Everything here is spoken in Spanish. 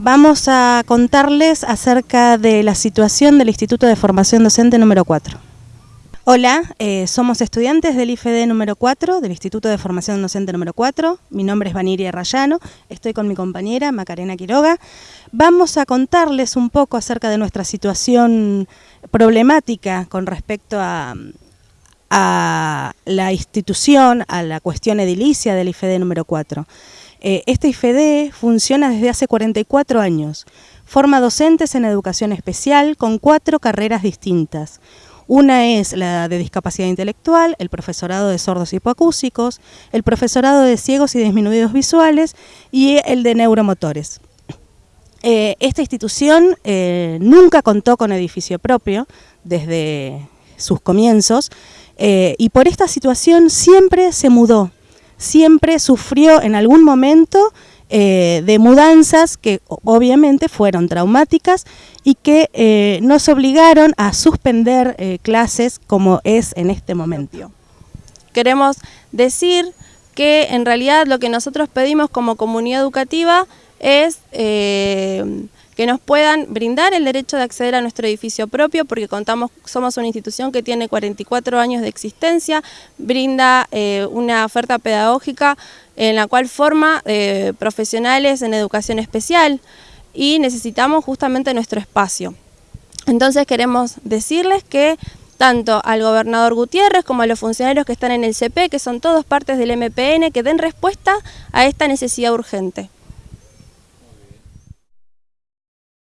Vamos a contarles acerca de la situación del Instituto de Formación Docente número 4. Hola, eh, somos estudiantes del IFD número 4, del Instituto de Formación Docente número 4. Mi nombre es Vaniria Rayano, estoy con mi compañera Macarena Quiroga. Vamos a contarles un poco acerca de nuestra situación problemática con respecto a, a la institución, a la cuestión edilicia del IFD número 4. Eh, este IFD funciona desde hace 44 años. Forma docentes en educación especial con cuatro carreras distintas. Una es la de discapacidad intelectual, el profesorado de sordos hipoacúsicos, el profesorado de ciegos y disminuidos visuales y el de neuromotores. Eh, esta institución eh, nunca contó con edificio propio desde sus comienzos y por esta situación siempre se mudó siempre sufrió en algún momento eh, de mudanzas que obviamente fueron traumáticas y que eh, nos obligaron a suspender eh, clases como es en este momento. Queremos decir que en realidad lo que nosotros pedimos como comunidad educativa es que nos puedan brindar el derecho de acceder a nuestro edificio propio, porque contamos, somos una institución que tiene 44 años de existencia, brinda eh, una oferta pedagógica en la cual forma eh, profesionales en educación especial y necesitamos justamente nuestro espacio. Entonces queremos decirles que tanto al gobernador Gutiérrez como a los funcionarios que están en el CP, que son todos partes del MPN, que den respuesta a esta necesidad urgente.